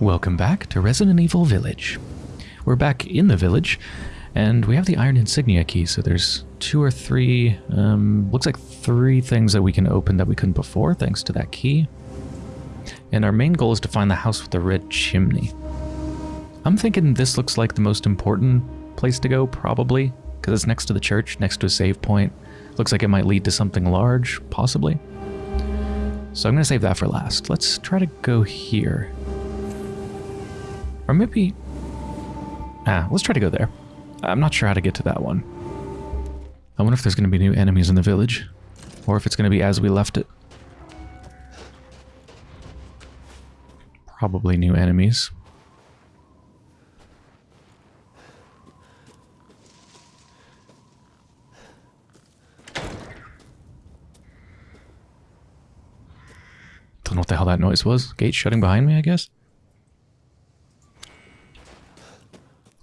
Welcome back to Resident Evil Village. We're back in the village, and we have the Iron Insignia key, so there's two or three, um, looks like three things that we can open that we couldn't before, thanks to that key. And our main goal is to find the house with the red chimney. I'm thinking this looks like the most important place to go, probably, because it's next to the church, next to a save point. Looks like it might lead to something large, possibly. So I'm going to save that for last. Let's try to go here. Or maybe... Ah, let's try to go there. I'm not sure how to get to that one. I wonder if there's going to be new enemies in the village. Or if it's going to be as we left it. Probably new enemies. Don't know what the hell that noise was. Gate shutting behind me, I guess?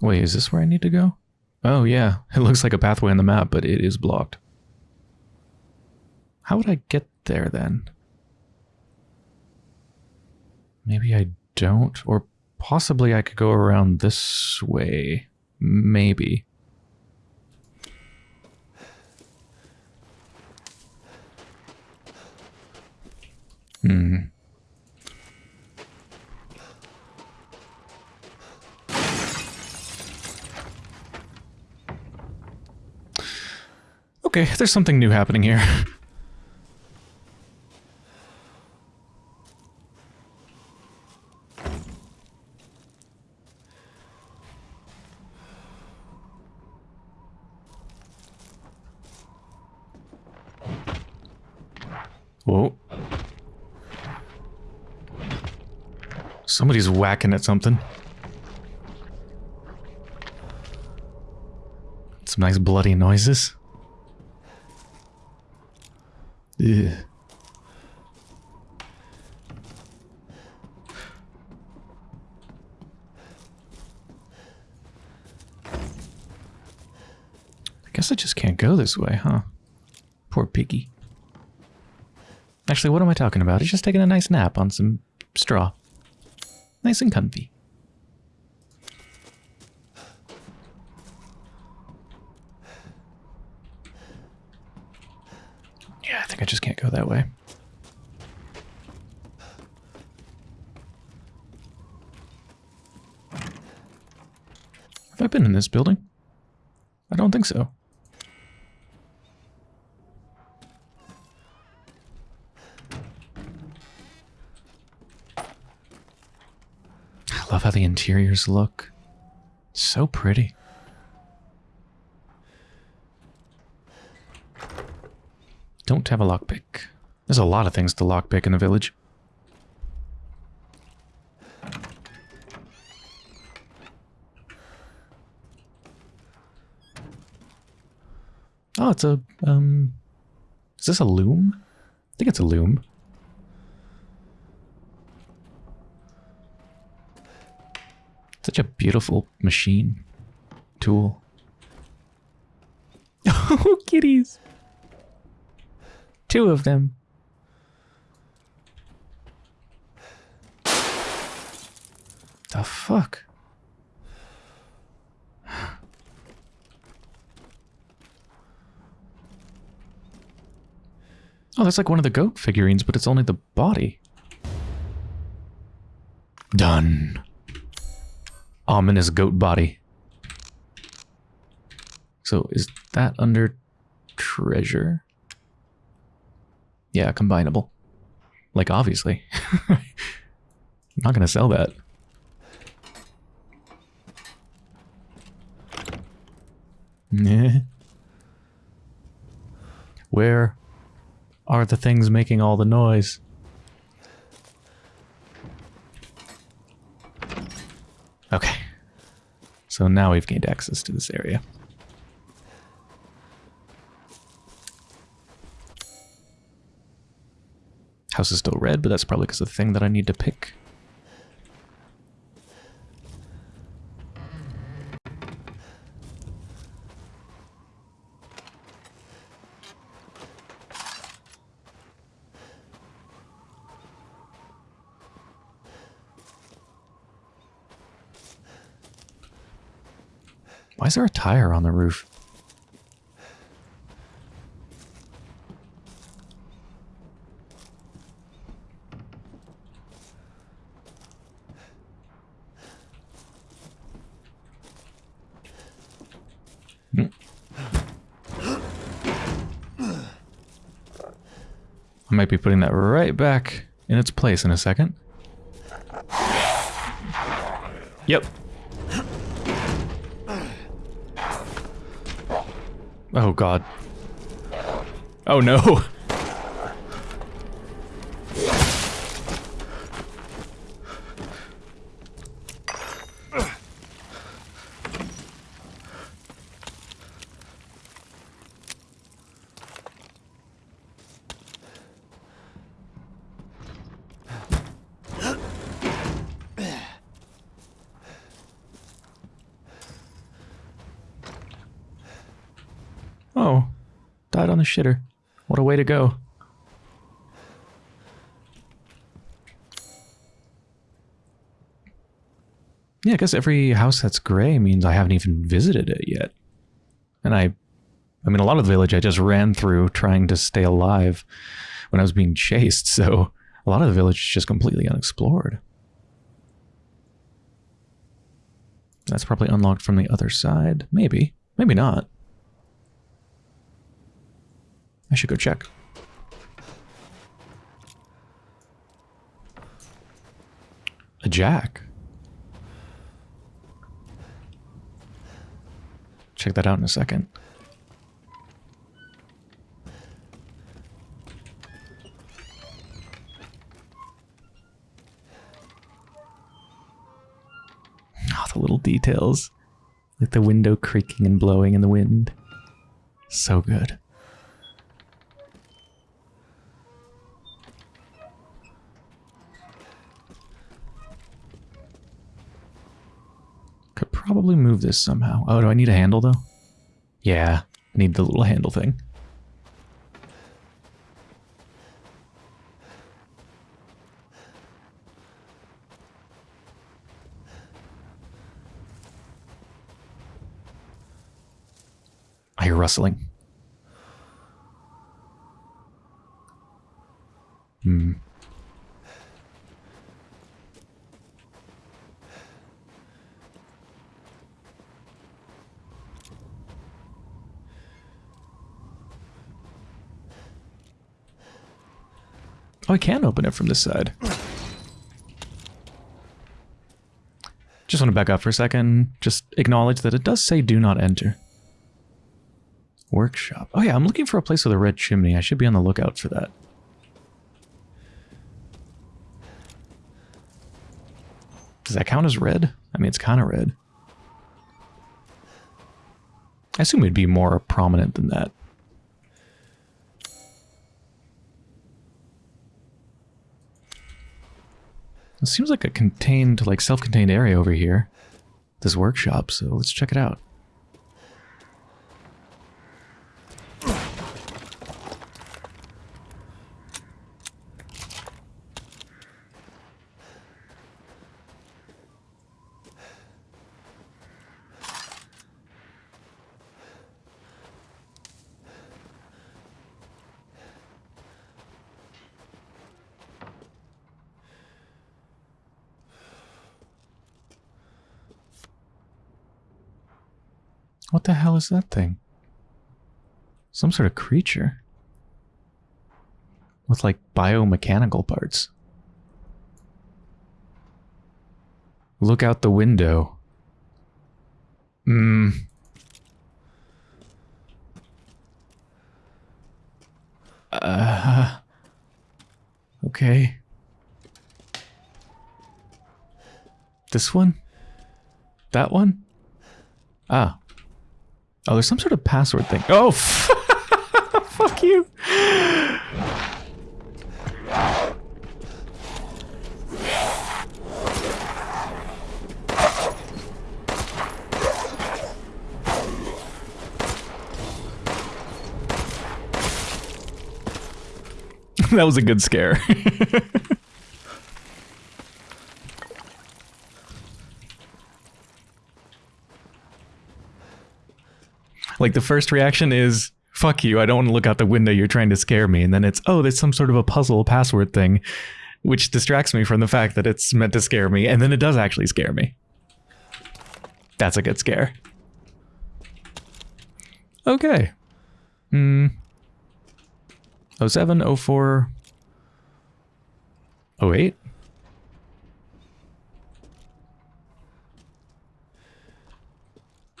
Wait, is this where I need to go? Oh, yeah. It looks like a pathway on the map, but it is blocked. How would I get there, then? Maybe I don't? Or possibly I could go around this way. Maybe. Hmm. Okay, there's something new happening here. Whoa. Somebody's whacking at something. Some nice bloody noises. I guess I just can't go this way, huh? Poor piggy. Actually, what am I talking about? He's just taking a nice nap on some straw. Nice and comfy. Yeah, I think I just can't go that way. Have I been in this building? I don't think so. I love how the interiors look. So pretty. Don't have a lockpick. There's a lot of things to lockpick in the village. Oh, it's a, um... Is this a loom? I think it's a loom. Such a beautiful machine. Tool. Oh, kitties! Two of them. The fuck? Oh, that's like one of the goat figurines, but it's only the body. Done. Ominous goat body. So is that under treasure? Yeah, combinable. Like, obviously. I'm not going to sell that. Where are the things making all the noise? Okay. So now we've gained access to this area. House is still red, but that's probably because of the thing that I need to pick. There a tire on the roof? I might be putting that right back in its place in a second. Yep. Oh god. Oh no. Oh, died on the shitter. What a way to go. Yeah, I guess every house that's gray means I haven't even visited it yet. And I, I mean, a lot of the village I just ran through trying to stay alive when I was being chased, so a lot of the village is just completely unexplored. That's probably unlocked from the other side. Maybe. Maybe not. I should go check. A jack. Check that out in a second. Oh, the little details. Like the window creaking and blowing in the wind. So good. Could probably move this somehow. Oh, do I need a handle though? Yeah, I need the little handle thing. I hear rustling. Hmm. Oh, I can open it from this side. Just want to back up for a second. Just acknowledge that it does say do not enter. Workshop. Oh yeah, I'm looking for a place with a red chimney. I should be on the lookout for that. Does that count as red? I mean, it's kind of red. I assume it'd be more prominent than that. It seems like a contained, like self-contained area over here. This workshop, so let's check it out. What the hell is that thing? Some sort of creature. With like biomechanical parts. Look out the window. Hmm. Uh. Okay. This one? That one? Ah. Oh, there's some sort of password thing. Oh, fuck you. that was a good scare. Like the first reaction is, fuck you, I don't want to look out the window, you're trying to scare me. And then it's, oh, there's some sort of a puzzle password thing, which distracts me from the fact that it's meant to scare me. And then it does actually scare me. That's a good scare. Okay. Hmm. 07, 04, 08?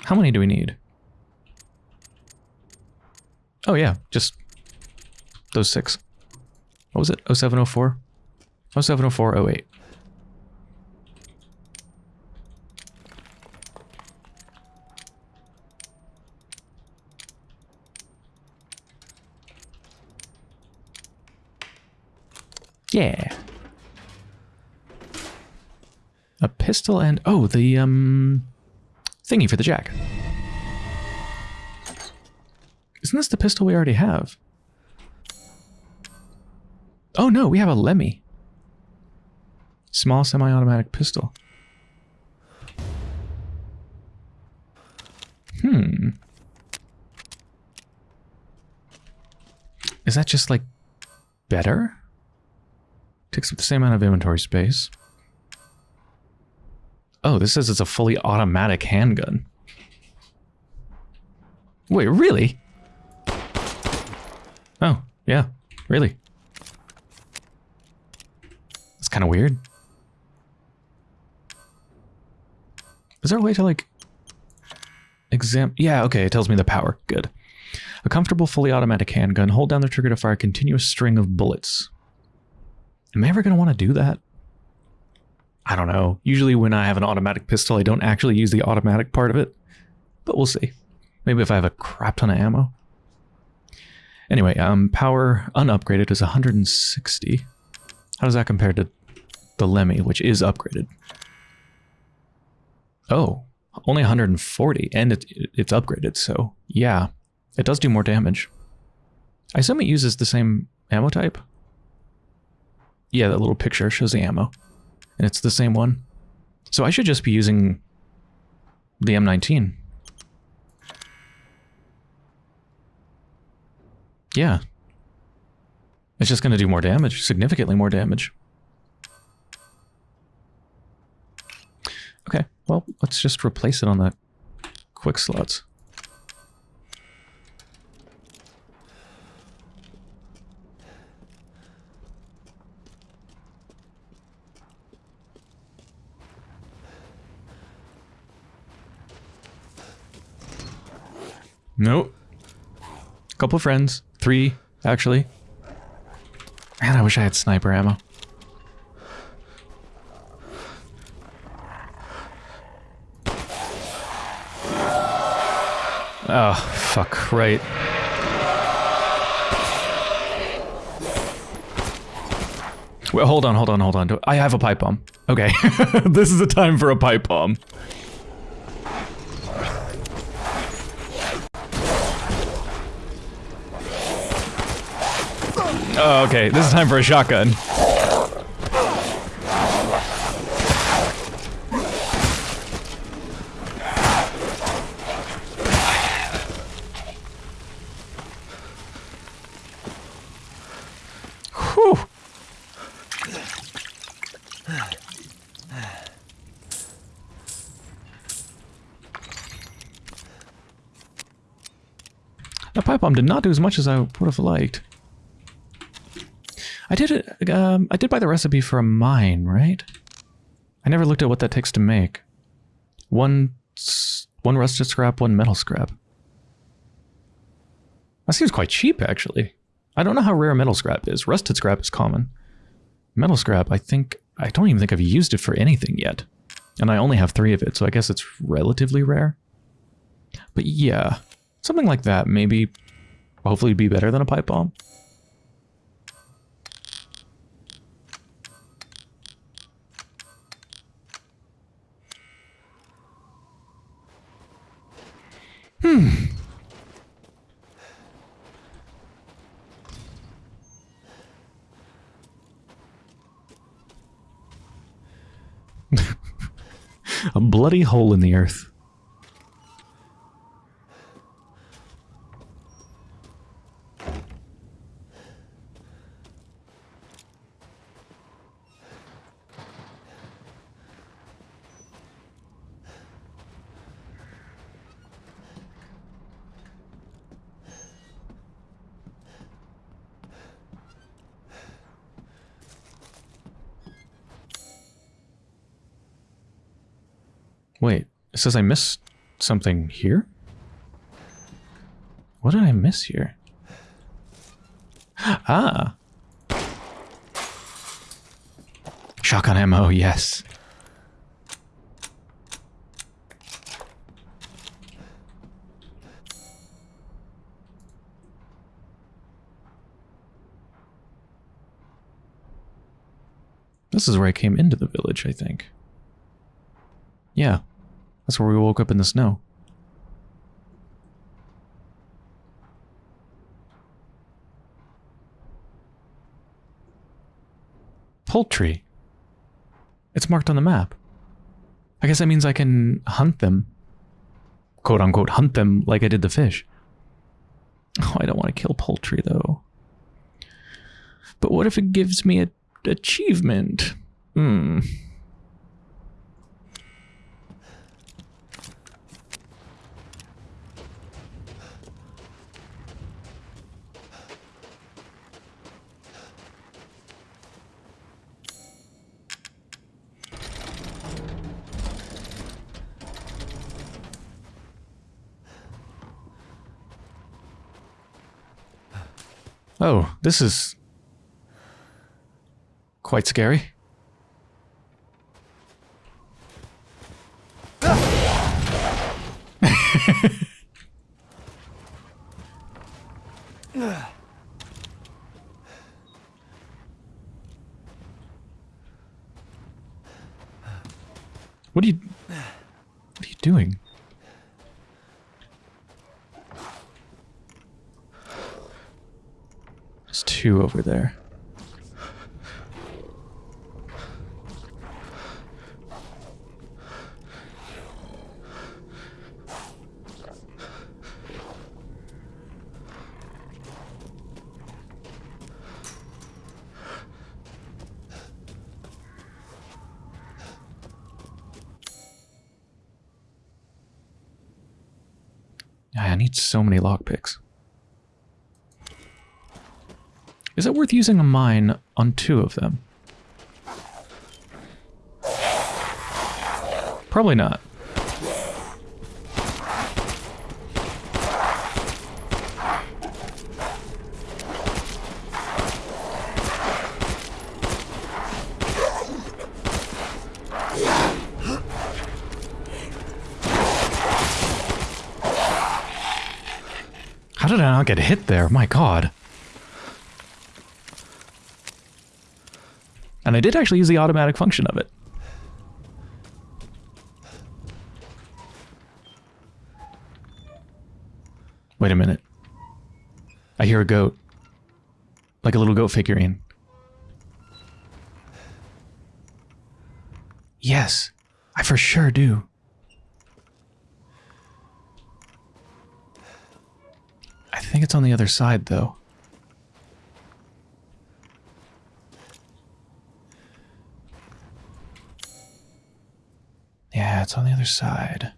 How many do we need? Oh yeah, just those six. What was it? 0704? 0704, 08. Yeah. A pistol and... Oh, the, um... Thingy for the jack. Isn't this the pistol we already have? Oh no, we have a LEMI. Small semi-automatic pistol. Hmm. Is that just like better? Takes up the same amount of inventory space. Oh, this says it's a fully automatic handgun. Wait, really? Oh, yeah, really. It's kind of weird. Is there a way to, like, exam... Yeah, okay, it tells me the power. Good. A comfortable, fully automatic handgun. Hold down the trigger to fire a continuous string of bullets. Am I ever going to want to do that? I don't know. Usually when I have an automatic pistol, I don't actually use the automatic part of it. But we'll see. Maybe if I have a crap ton of ammo. Anyway, um, power unupgraded is 160. How does that compare to the LEMI, which is upgraded? Oh, only 140, and it, it's upgraded, so yeah, it does do more damage. I assume it uses the same ammo type? Yeah, that little picture shows the ammo. And it's the same one. So I should just be using the M19. Yeah. It's just going to do more damage, significantly more damage. Okay, well, let's just replace it on the quick slots. Nope. Couple friends. Three, actually. Man, I wish I had sniper ammo. Oh, fuck, right. Wait, hold on, hold on, hold on. I have a pipe bomb. Okay. this is the time for a pipe bomb. Oh, okay. This is time for a shotgun. The pipe bomb did not do as much as I would have liked. I did it. Um, I did buy the recipe for a mine, right? I never looked at what that takes to make. One, one rusted scrap, one metal scrap. That seems quite cheap, actually. I don't know how rare metal scrap is. Rusted scrap is common. Metal scrap, I think... I don't even think I've used it for anything yet. And I only have three of it, so I guess it's relatively rare. But yeah, something like that maybe hopefully be better than a pipe bomb. Hmm. A bloody hole in the earth. Wait, it says I missed something here? What did I miss here? Ah! Shotgun ammo, yes. This is where I came into the village, I think. Yeah, that's where we woke up in the snow. Poultry. It's marked on the map. I guess that means I can hunt them. Quote unquote, hunt them like I did the fish. Oh, I don't want to kill poultry though. But what if it gives me a achievement? Hmm. Oh, this is quite scary. what are you what are you doing? There's two over there. I need so many lockpicks. Is it worth using a mine on two of them? Probably not. How did I not get hit there? My god. And I did actually use the automatic function of it. Wait a minute. I hear a goat. Like a little goat figurine. Yes, I for sure do. I think it's on the other side, though. Yeah, it's on the other side.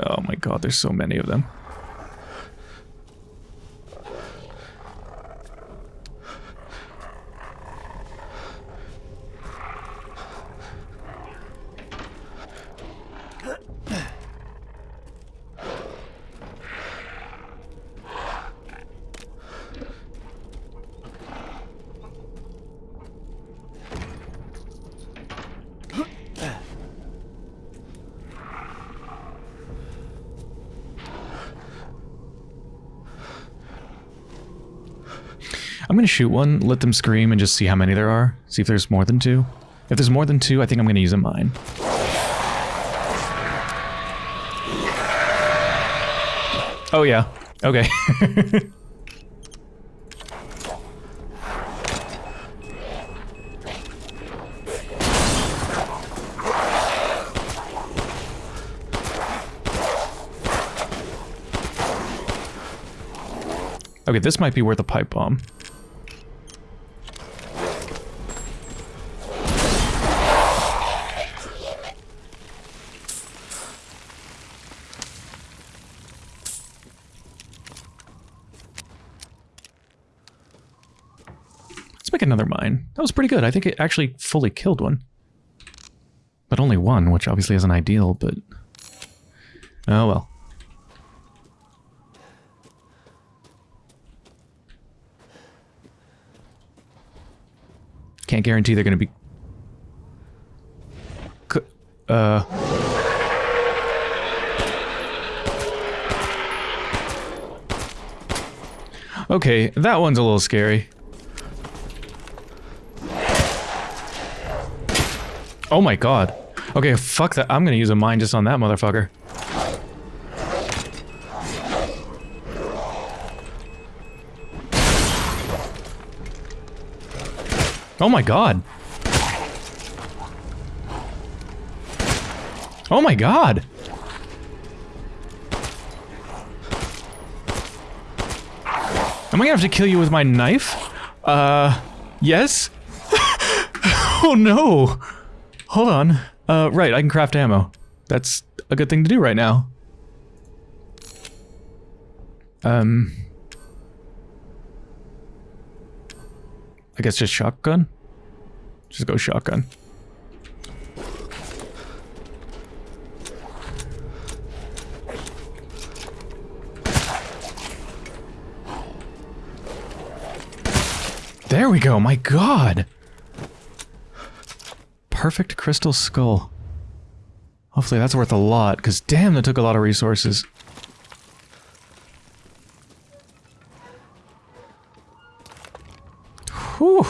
Oh my god, there's so many of them. Shoot one, let them scream, and just see how many there are. See if there's more than two. If there's more than two, I think I'm gonna use a mine. Oh yeah. Okay. okay, this might be worth a pipe bomb. Another mine. That was pretty good. I think it actually fully killed one. But only one, which obviously isn't ideal, but... Oh well. Can't guarantee they're going to be... Uh... Okay, that one's a little scary. Oh my god. Okay, fuck that. I'm gonna use a mine just on that motherfucker. Oh my god. Oh my god. Am I gonna have to kill you with my knife? Uh, yes? oh no! Hold on. Uh, right, I can craft ammo. That's a good thing to do right now. Um... I guess just shotgun? Just go shotgun. There we go, my god! Perfect crystal skull. Hopefully that's worth a lot, because damn, that took a lot of resources. Whew!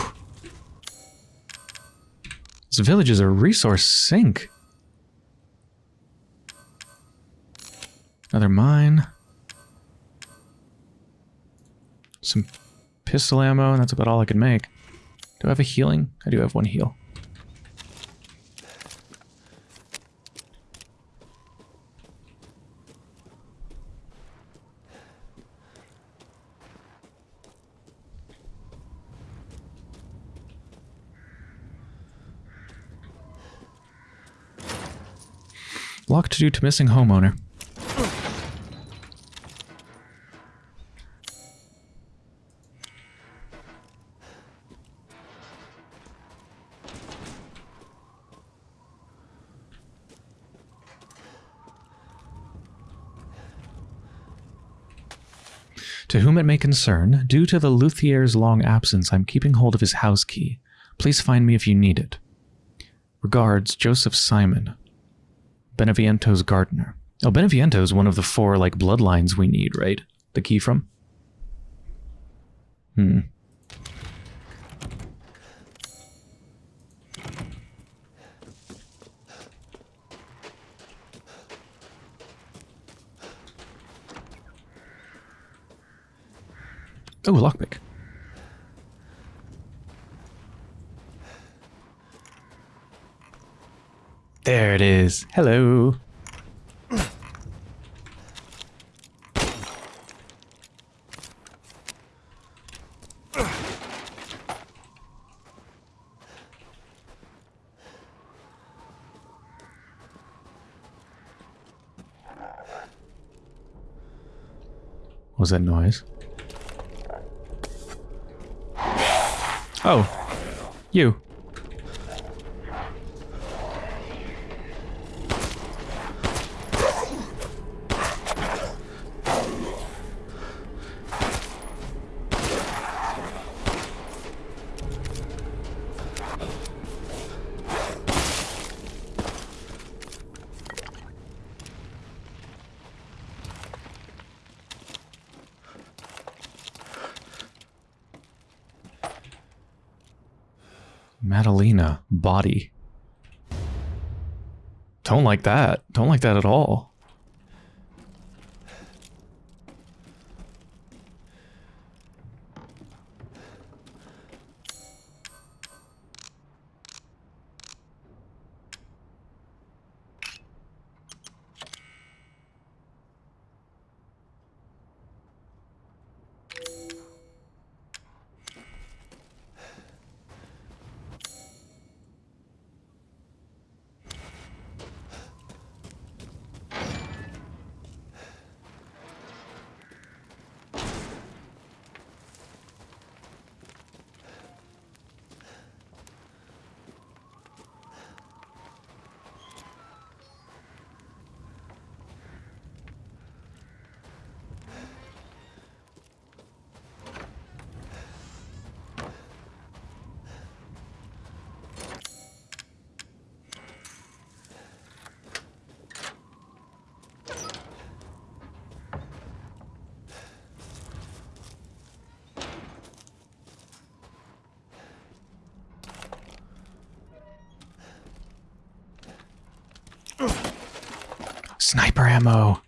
This village is a resource sink. Another mine. Some pistol ammo, and that's about all I can make. Do I have a healing? I do have one heal. Locked due to missing homeowner. To whom it may concern, due to the luthier's long absence, I'm keeping hold of his house key. Please find me if you need it. Regards, Joseph Simon. Beneviento's gardener. Oh, Beneviento's one of the four, like, bloodlines we need, right? The key from? Hmm. Oh, lockpick. There it is. Hello. What was that noise? Oh. You. Madalena, body. Don't like that. Don't like that at all. Sniper ammo.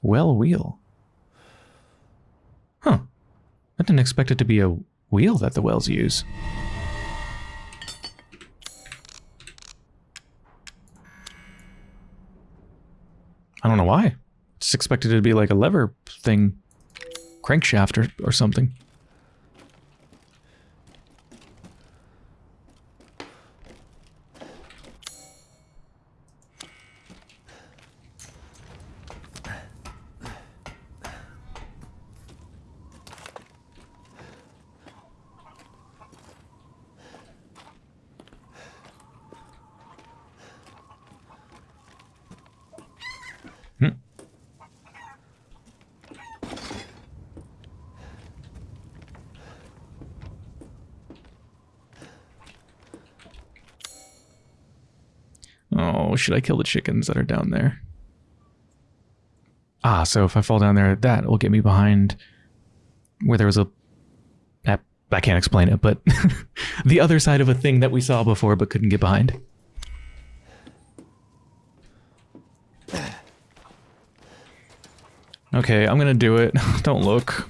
Well wheel. Huh. I didn't expect it to be a wheel that the wells use. I don't know why. Just expected it to be like a lever thing. Crankshaft or, or something. Oh, should I kill the chickens that are down there? Ah, so if I fall down there, that will get me behind where there was a... I can't explain it, but the other side of a thing that we saw before but couldn't get behind. Okay, I'm gonna do it. Don't look.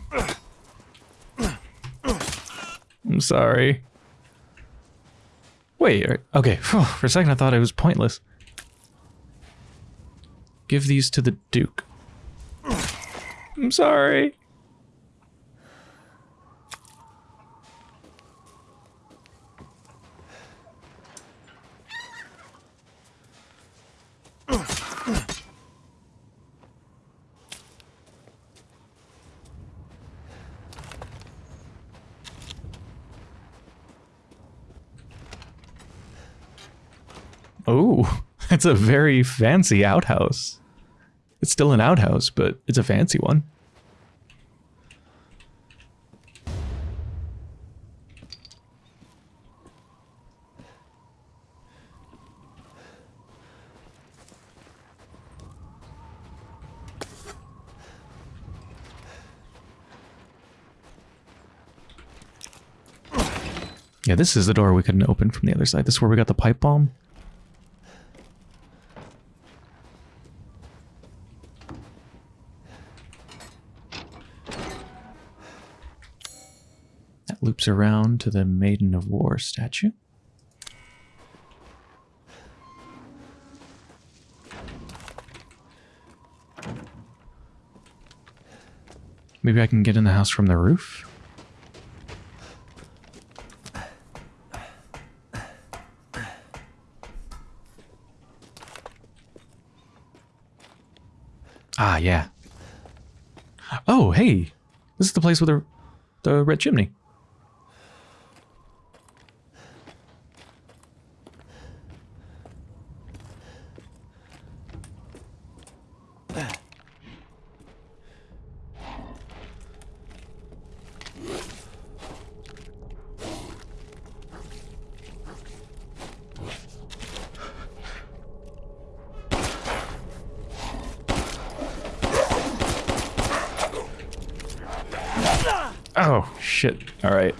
I'm sorry. Wait, okay, for a second I thought it was pointless. Give these to the Duke. I'm sorry. That's a very fancy outhouse. It's still an outhouse, but it's a fancy one. Yeah, this is the door we couldn't open from the other side. This is where we got the pipe bomb. Loops around to the Maiden of War statue. Maybe I can get in the house from the roof? Ah, yeah. Oh, hey! This is the place with the, the red chimney. Oh, shit. All right.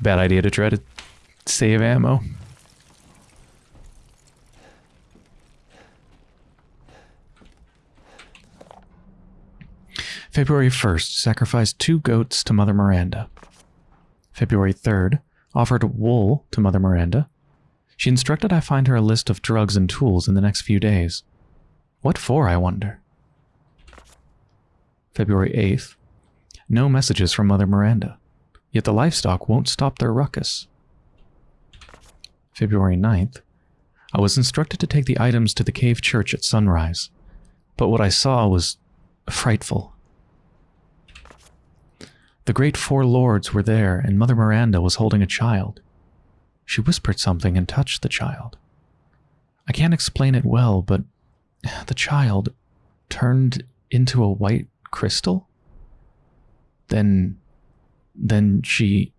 Bad idea to try to save ammo. February 1st, sacrificed two goats to Mother Miranda. February 3rd, offered wool to Mother Miranda. She instructed I find her a list of drugs and tools in the next few days. What for, I wonder? February 8th. No messages from Mother Miranda, yet the livestock won't stop their ruckus. February 9th. I was instructed to take the items to the cave church at sunrise, but what I saw was frightful. The great four lords were there, and Mother Miranda was holding a child. She whispered something and touched the child. I can't explain it well, but the child turned into a white crystal. Then, then she...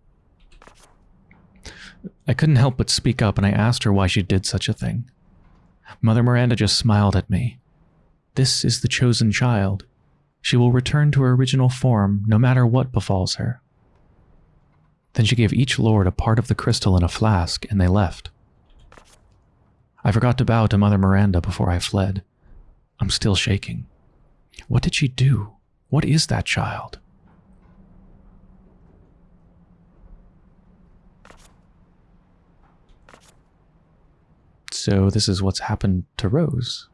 I couldn't help but speak up and I asked her why she did such a thing. Mother Miranda just smiled at me, This is the chosen child. She will return to her original form no matter what befalls her. Then she gave each lord a part of the crystal in a flask, and they left. I forgot to bow to Mother Miranda before I fled. I'm still shaking. What did she do? What is that child? So this is what's happened to Rose.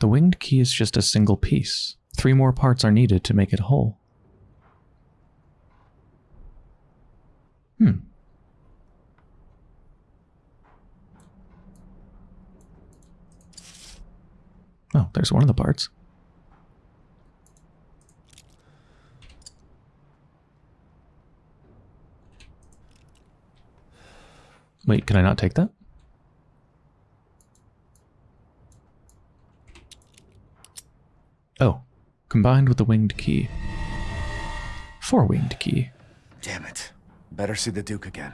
The winged key is just a single piece. Three more parts are needed to make it whole. Hmm. Oh, there's one of the parts. Wait, can I not take that? Oh, combined with the winged key. Four winged key. Damn it. Better see the Duke again.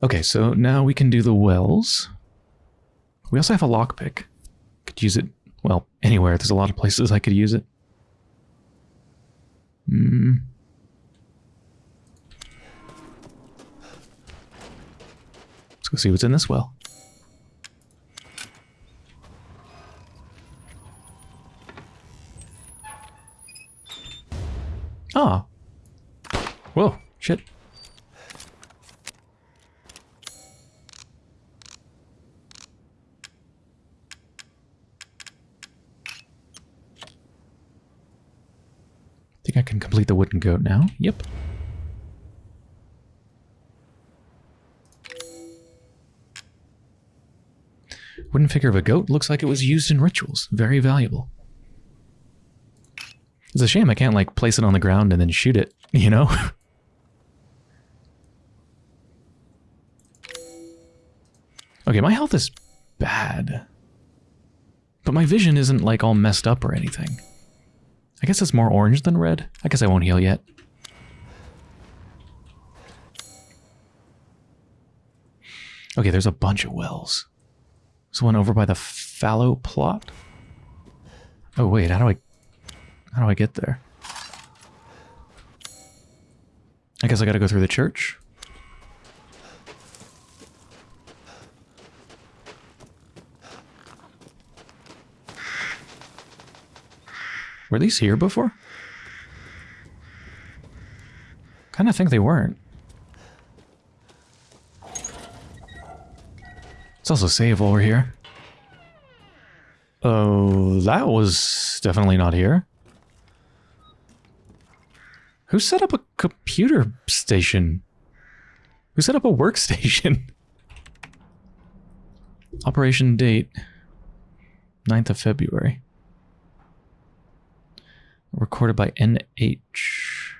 Okay, so now we can do the wells. We also have a lockpick. Could use it, well, anywhere. There's a lot of places I could use it. Hmm. Let's go see what's in this well. Ah. Whoa, shit. think I can complete the wooden goat now. Yep. Wooden figure of a goat looks like it was used in rituals. Very valuable. It's a shame I can't, like, place it on the ground and then shoot it, you know? okay, my health is bad. But my vision isn't, like, all messed up or anything. I guess it's more orange than red. I guess I won't heal yet. Okay, there's a bunch of wells. There's one over by the fallow plot. Oh wait, how do I how do I get there? I guess I gotta go through the church. Were these here before? Kind of think they weren't. It's also save over here. Oh, that was definitely not here. Who set up a computer station? Who set up a workstation? Operation date, 9th of February recorded by NH.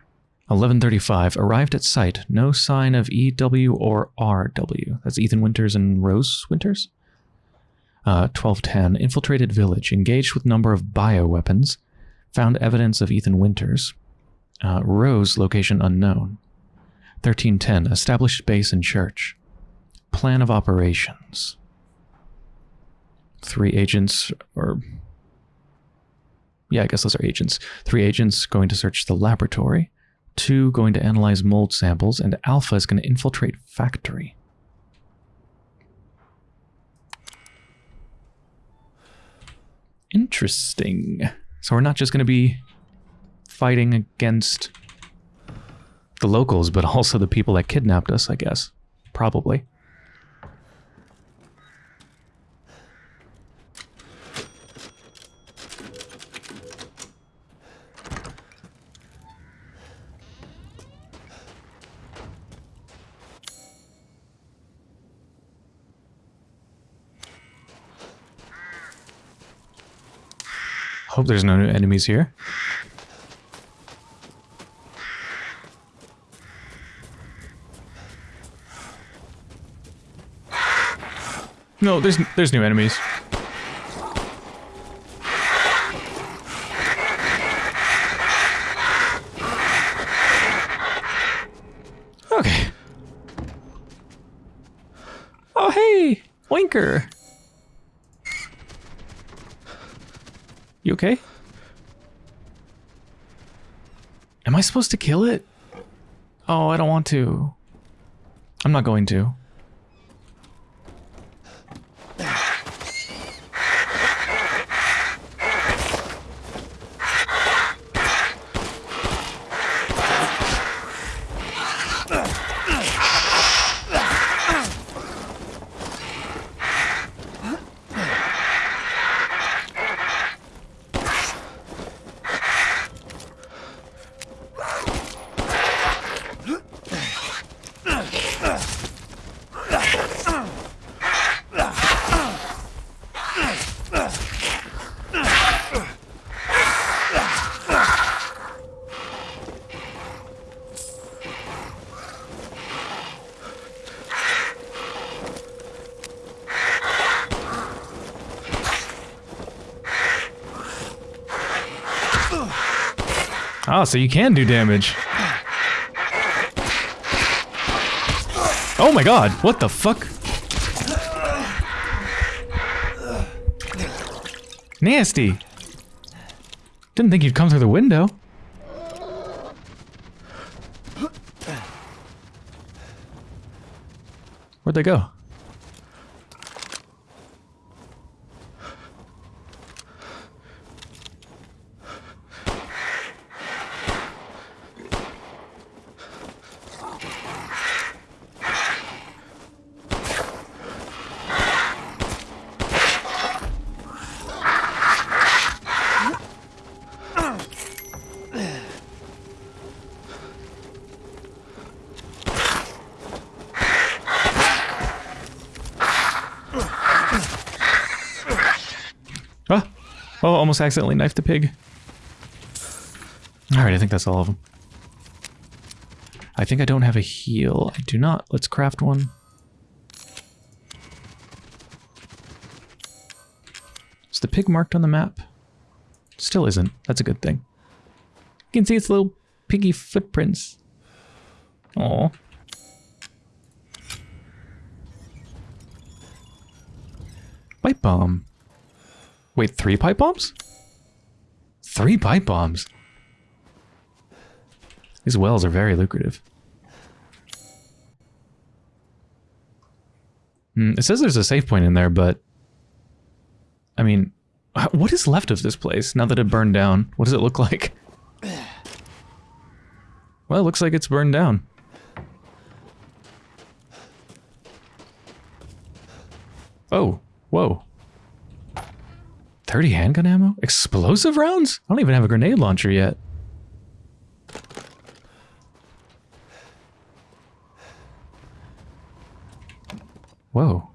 1135, arrived at site, no sign of EW or RW. That's Ethan Winters and Rose Winters. Uh, 1210, infiltrated village, engaged with number of bioweapons, found evidence of Ethan Winters. Uh, Rose, location unknown. 1310, established base and church. Plan of operations. Three agents, or yeah, I guess those are agents. Three agents going to search the laboratory. Two going to analyze mold samples. And Alpha is going to infiltrate factory. Interesting. So we're not just going to be fighting against the locals, but also the people that kidnapped us, I guess. Probably. Hope there's no new enemies here. No, there's there's new enemies. Okay. Oh hey, Winker. You okay? Am I supposed to kill it? Oh, I don't want to. I'm not going to. So you can do damage. Oh my god, what the fuck? Nasty. Didn't think you'd come through the window. Where'd they go? Ah! Oh, almost accidentally knifed a pig. Alright, I think that's all of them. I think I don't have a heal. I do not. Let's craft one. Is the pig marked on the map? Still isn't. That's a good thing. You can see its little piggy footprints. Oh. Pipe bomb. Wait, three pipe bombs? Three pipe bombs. These wells are very lucrative. Hmm, it says there's a safe point in there, but... I mean, what is left of this place now that it burned down? What does it look like? Well, it looks like it's burned down. Oh, whoa. 30 handgun ammo? Explosive rounds? I don't even have a grenade launcher yet. Whoa.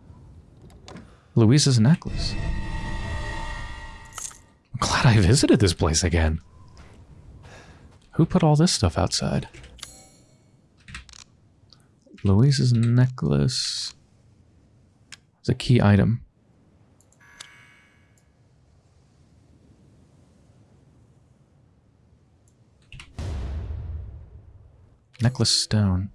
Luiza's necklace. I'm glad I visited this place again. Who put all this stuff outside? Luiza's necklace. It's a key item. Necklace stone.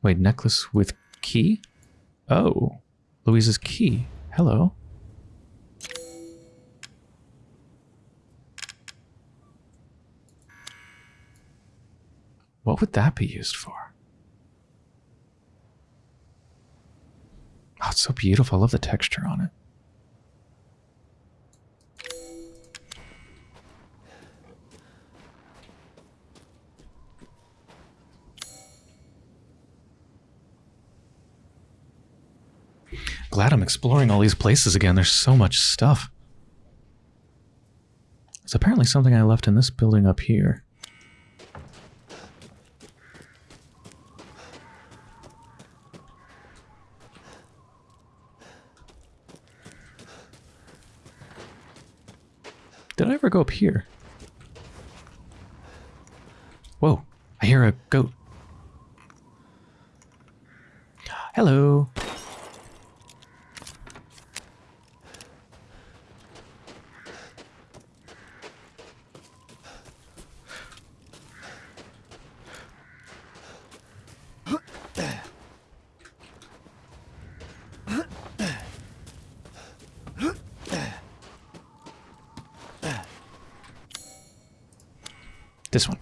Wait, necklace with key? Oh, Luiza's key. Hello. What would that be used for? Oh, it's so beautiful. I love the texture on it. Glad I'm exploring all these places again. There's so much stuff. It's apparently something I left in this building up here. Did I ever go up here? Whoa, I hear a goat. Hello. This one.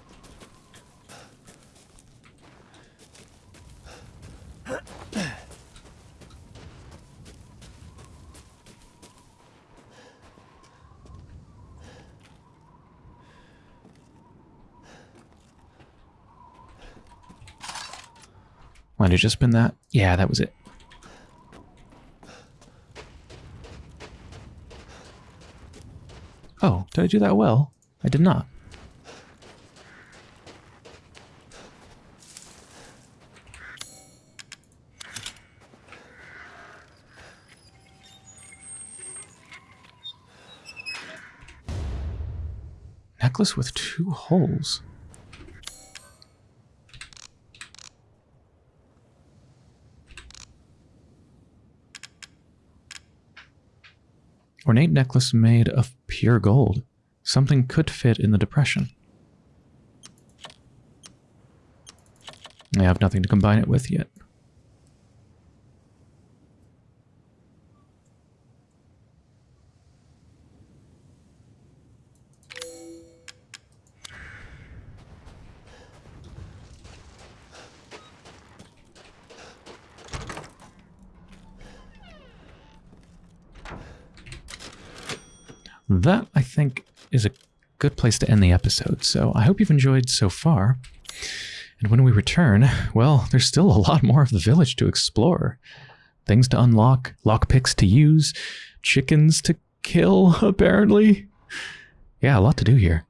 Might have just been that. Yeah, that was it. Oh, did I do that well? I did not. Necklace with two holes. Ornate necklace made of pure gold. Something could fit in the depression. I have nothing to combine it with yet. that, I think, is a good place to end the episode. So I hope you've enjoyed so far. And when we return, well, there's still a lot more of the village to explore. Things to unlock, lockpicks to use, chickens to kill, apparently. Yeah, a lot to do here.